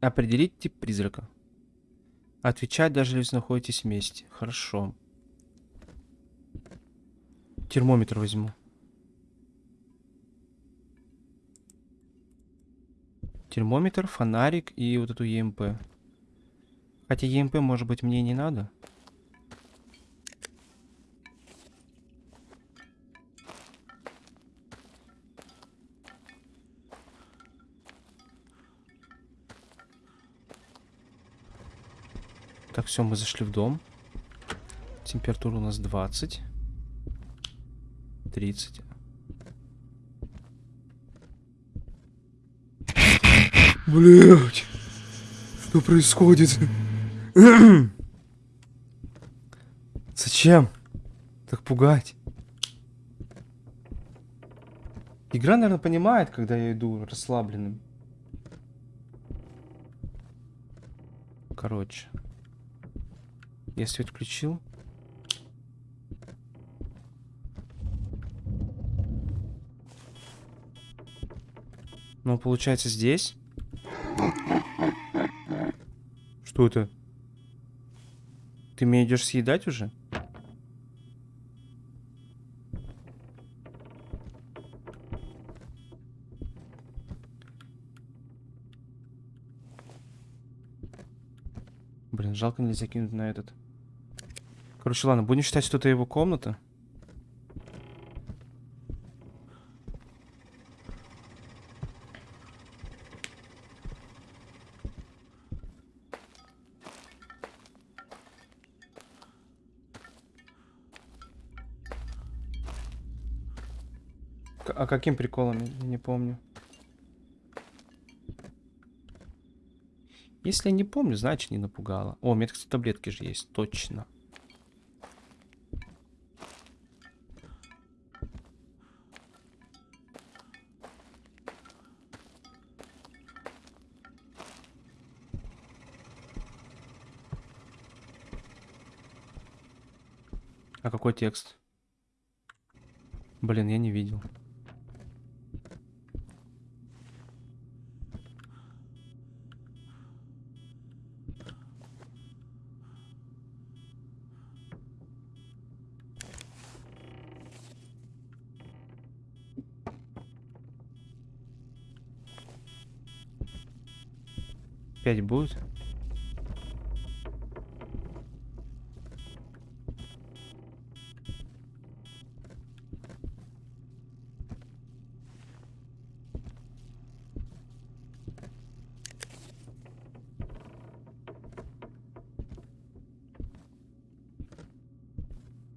Определить тип призрака. Отвечать, даже если находитесь вместе. Хорошо. Термометр возьму. Термометр, фонарик и вот эту ЕМП. Хотя ЕМП, может быть, мне не надо. Так, все, мы зашли в дом. Температура у нас 20. 30. Блять, что происходит? Зачем? Так пугать. Игра, наверное, понимает, когда я иду расслабленным. Короче. Я свет включил. Ну, получается, здесь. Что это? Ты меня идешь съедать уже? Блин, жалко нельзя кинуть на этот. Короче, ладно, будем считать, что это его комната. А каким приколом? Я не помню. Если я не помню, значит не напугало. О, у меня, кстати, таблетки же есть, точно. А какой текст? Блин, я не видел. Пять будет?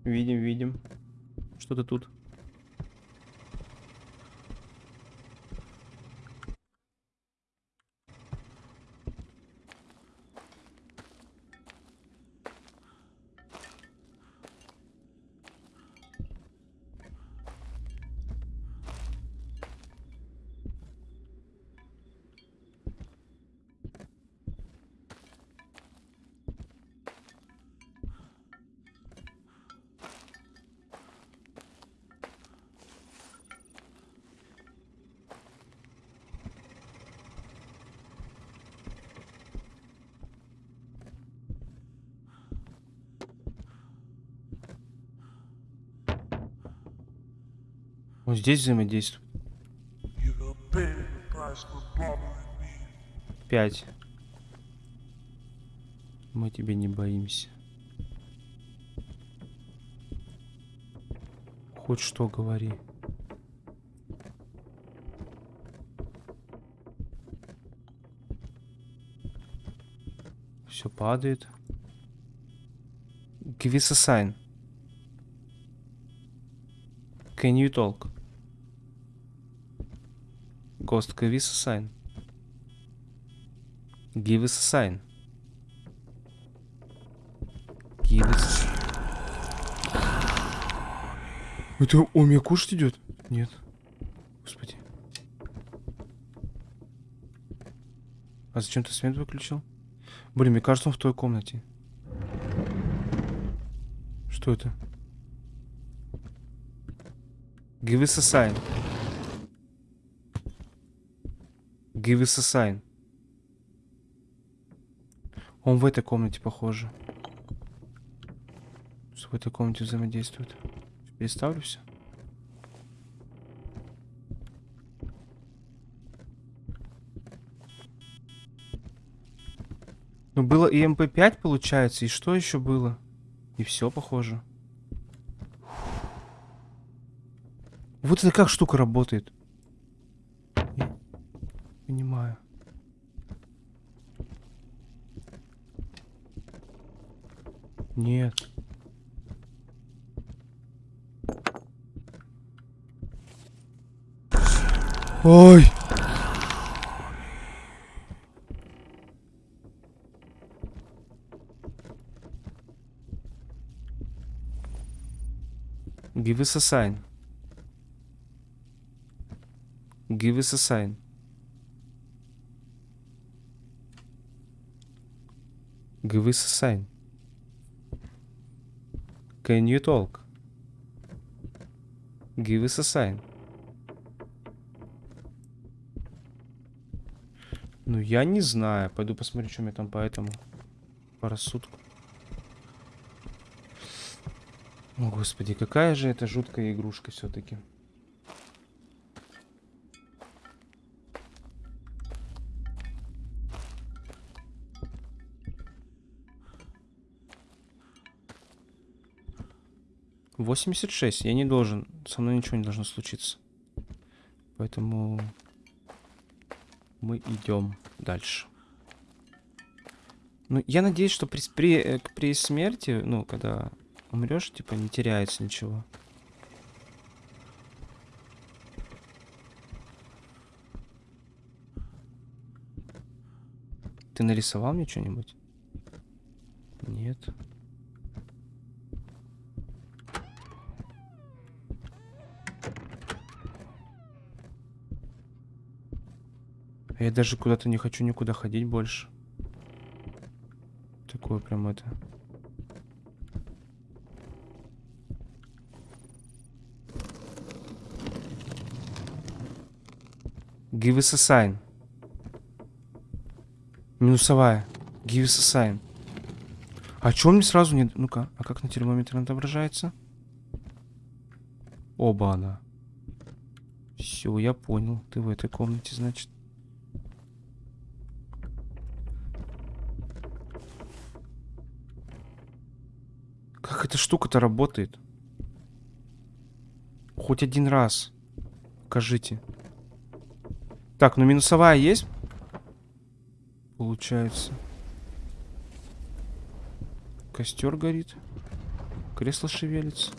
Видим, видим. Что-то тут. Вот здесь взаимодействует. Пять. Мы тебе не боимся. Хоть что говори. Все падает. Give us a sign. Can you talk? Ghost, give us a sign. Give us a sign. Give us... Это он меня кушать идет? Нет. Господи. А зачем ты свет выключил? Блин, мне кажется, он в той комнате. Что это? Give us a sign. Give. Он в этой комнате, похоже. В этой комнате взаимодействует. Переставлю все. Ну, было и МП5, получается, и что еще было? И все, похоже. Вот это как штука работает? Понимаю. Нет. Ой. Give us a sign. Give us a sign. Give a sign. Can you talk? Give us a sign. Ну, я не знаю. Пойду посмотрю, что мне там по этому. По рассудку. О, господи, какая же это жуткая игрушка все-таки. Восемьдесят шесть. Я не должен. Со мной ничего не должно случиться. Поэтому мы идем дальше. Ну, я надеюсь, что при, при, э, при смерти, ну, когда умрешь, типа, не теряется ничего. Ты нарисовал мне что-нибудь? Нет. Я даже куда-то не хочу никуда ходить больше. Такое прям это. Give us a sign. Минусовая. Give us a sign. А чё мне сразу не... Ну-ка, а как на термометре отображается? Оба она. Все, я понял. Ты в этой комнате, значит. Как эта штука-то работает? Хоть один раз. Покажите. Так, ну минусовая есть? Получается. Костер горит. Кресло шевелится.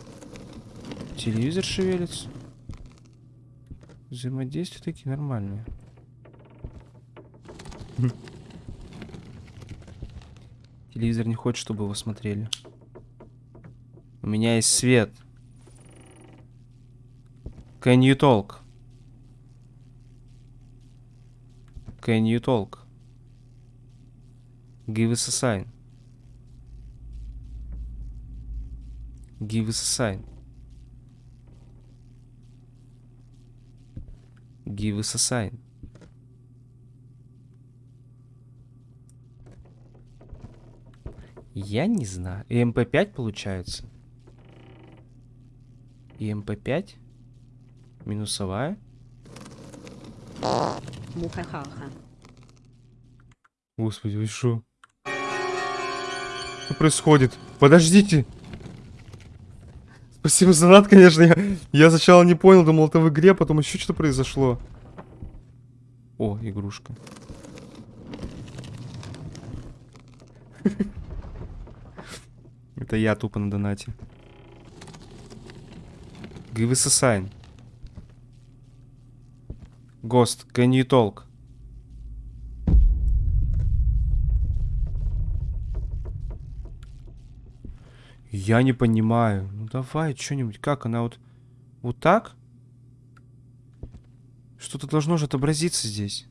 Телевизор шевелится. Взаимодействия такие нормальные. Хм. Телевизор не хочет, чтобы его смотрели. У меня есть свет. Can you talk? Can you talk? Give us a sign. Give us a sign. Give us a sign. Я не знаю. И МП5 получается? И МП-5. Минусовая. Муха-ха-ха. Господи, вы что? Что происходит? Подождите! Спасибо за донат, конечно. Я, я сначала не понял, думал, это в игре, а потом еще что-то произошло. О, игрушка. Это я тупо на донате. Give us a sign. Can you talk? Я не понимаю. Ну давай, что-нибудь. Как она вот... Вот так? Что-то должно же отобразиться здесь.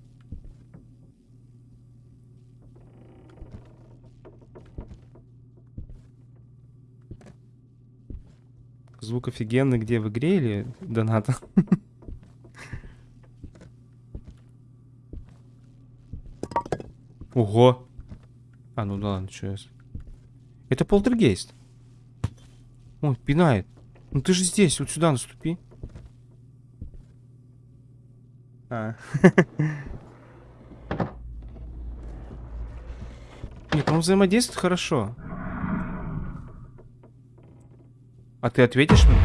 Звук офигенный где, в игре или доната? Ого. А, ну да ладно, что я... Это полтергейст. Он пинает. Ну ты же здесь, вот сюда наступи. А. Нет, он взаимодействует хорошо. А ты ответишь мне?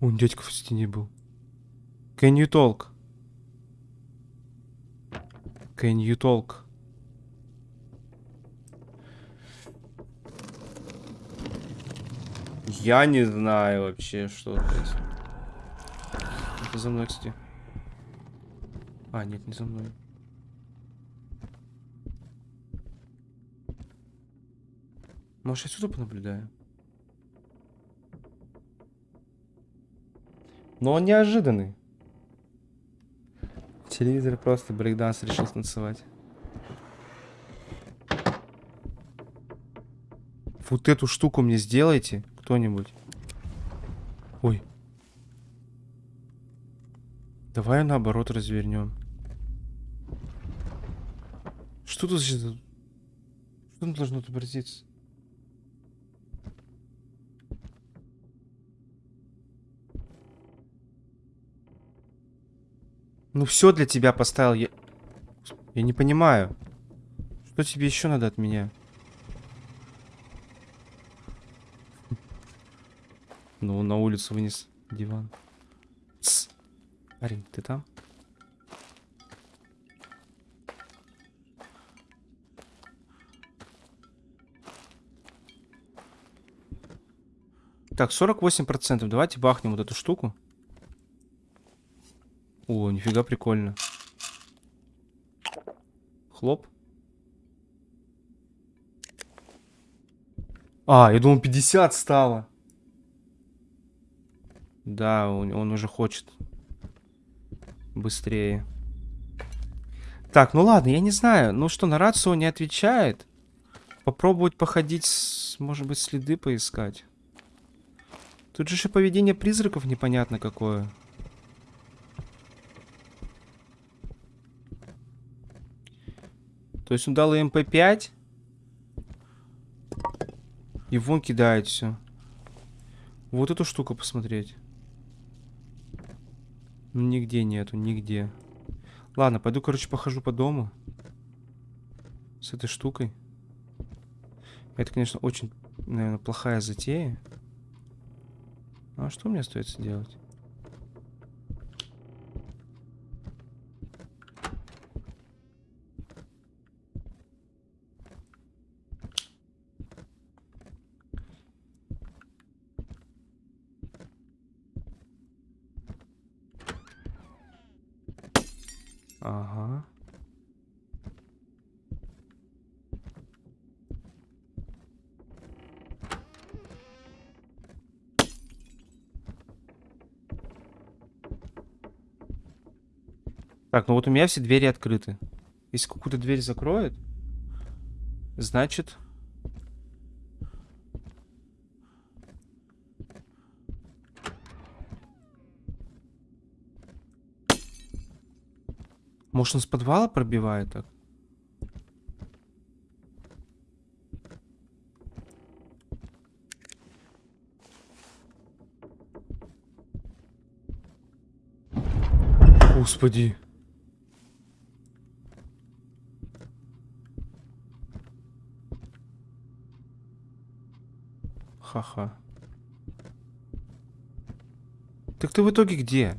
Он дядька в стене был. Can you talk? Can you talk? Я не знаю вообще, что это. Это за мной, кстати. А, нет, не за мной. Может, я сюда понаблюдаю? Но он неожиданный. Телевизор просто брейкданс решил танцевать. Вот эту штуку мне сделайте, кто-нибудь. Ой. Давай наоборот развернем. Что тут за... Что должно отобразиться? Ну все для тебя поставил. Я, я не понимаю. Что тебе еще надо от меня? Ну, на улицу вынес диван. Тс. Арин, ты там? Так, 48%. Давайте бахнем вот эту штуку. О, нифига прикольно. Хлоп. А, я думал 50 стало. Да, он, он уже хочет. Быстрее. Так, ну ладно, я не знаю. Ну что, на рацию он не отвечает. Попробовать походить, может быть, следы поискать. Тут же еще поведение призраков непонятно какое. То есть он дал МП5. И вон кидает все. Вот эту штуку посмотреть. Ну, нигде нету, нигде. Ладно, пойду, короче, похожу по дому. С этой штукой. Это, конечно, очень, наверное, плохая затея. А что мне остается делать? Так, ну вот у меня все двери открыты. Если какую-то дверь закроют, значит... Может, он с подвала пробивает так? Господи. Ха-ха. Так ты в итоге где?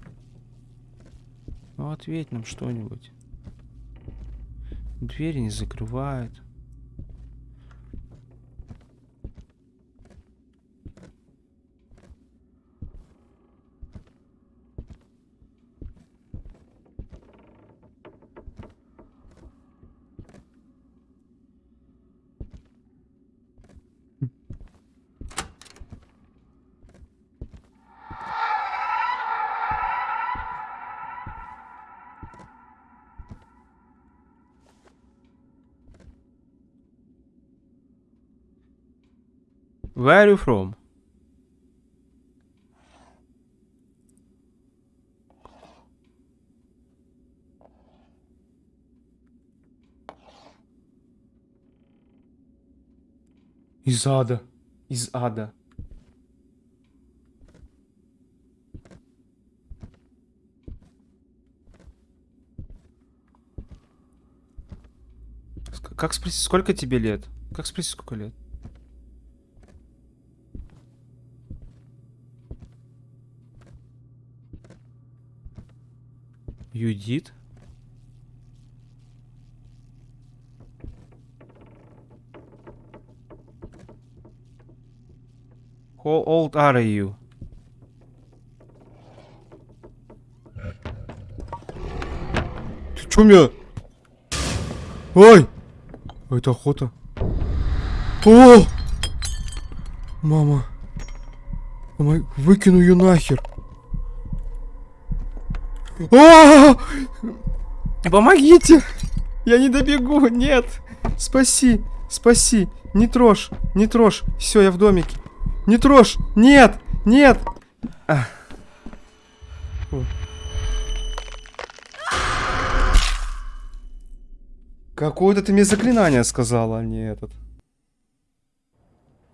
Ну, ответь нам что-нибудь. Двери не закрывают. Where are you from? Из ада. Из ада. Как спросить, сколько тебе лет? Как спросить, сколько лет? Юдит? How old are you? Ты чё меня? Ой! Это охота. О! Мама. Выкину ее нахер. А! Помогите! Я не добегу, нет! Спаси, спаси, не трожь, не трожь. Все, я в домике. Не трожь, нет, нет. А. О. Какое-то ты мне заклинание сказала, а не этот.